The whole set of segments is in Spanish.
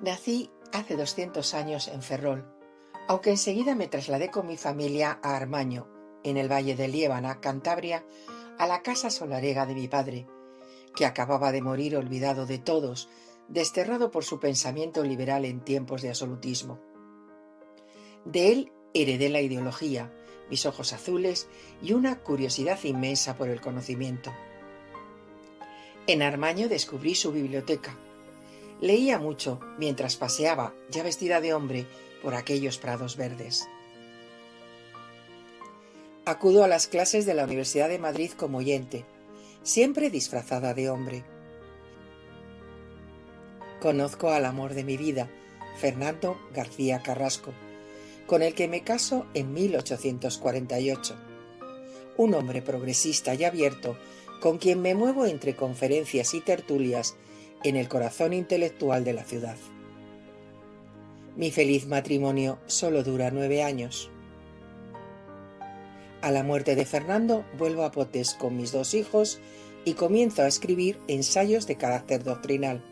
Nací hace 200 años en Ferrol, aunque enseguida me trasladé con mi familia a Armaño, en el valle de Liébana, Cantabria, a la casa solarega de mi padre, que acababa de morir olvidado de todos, desterrado por su pensamiento liberal en tiempos de absolutismo. De él heredé la ideología, mis ojos azules y una curiosidad inmensa por el conocimiento. En Armaño descubrí su biblioteca, Leía mucho mientras paseaba, ya vestida de hombre, por aquellos prados verdes. Acudo a las clases de la Universidad de Madrid como oyente, siempre disfrazada de hombre. Conozco al amor de mi vida, Fernando García Carrasco, con el que me caso en 1848. Un hombre progresista y abierto, con quien me muevo entre conferencias y tertulias en el corazón intelectual de la ciudad. Mi feliz matrimonio solo dura nueve años. A la muerte de Fernando vuelvo a Potes con mis dos hijos y comienzo a escribir ensayos de carácter doctrinal.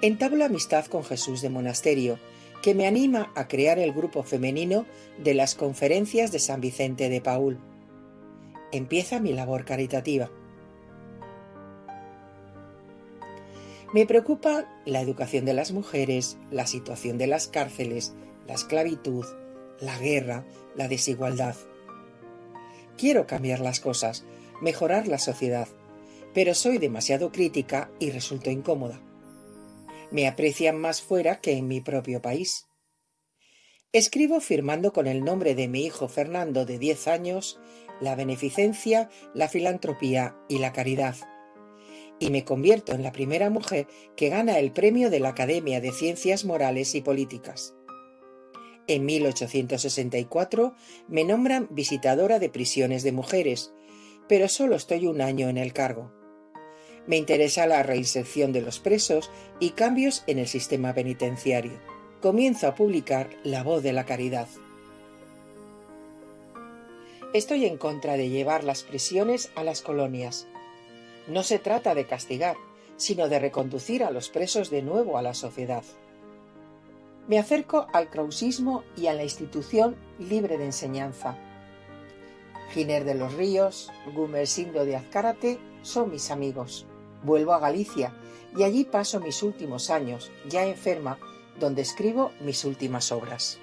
Entablo amistad con Jesús de Monasterio, que me anima a crear el grupo femenino de las conferencias de San Vicente de Paul. Empieza mi labor caritativa. Me preocupa la educación de las mujeres, la situación de las cárceles, la esclavitud, la guerra, la desigualdad. Quiero cambiar las cosas, mejorar la sociedad, pero soy demasiado crítica y resulto incómoda. Me aprecian más fuera que en mi propio país. Escribo firmando con el nombre de mi hijo Fernando de 10 años la beneficencia, la filantropía y la caridad y me convierto en la primera mujer que gana el premio de la Academia de Ciencias Morales y Políticas. En 1864 me nombran visitadora de prisiones de mujeres, pero solo estoy un año en el cargo. Me interesa la reinserción de los presos y cambios en el sistema penitenciario. Comienzo a publicar La voz de la caridad. Estoy en contra de llevar las prisiones a las colonias. No se trata de castigar, sino de reconducir a los presos de nuevo a la sociedad. Me acerco al krausismo y a la institución libre de enseñanza. Giner de los Ríos, Gumersindo de Azcárate son mis amigos. Vuelvo a Galicia y allí paso mis últimos años, ya enferma, donde escribo mis últimas obras.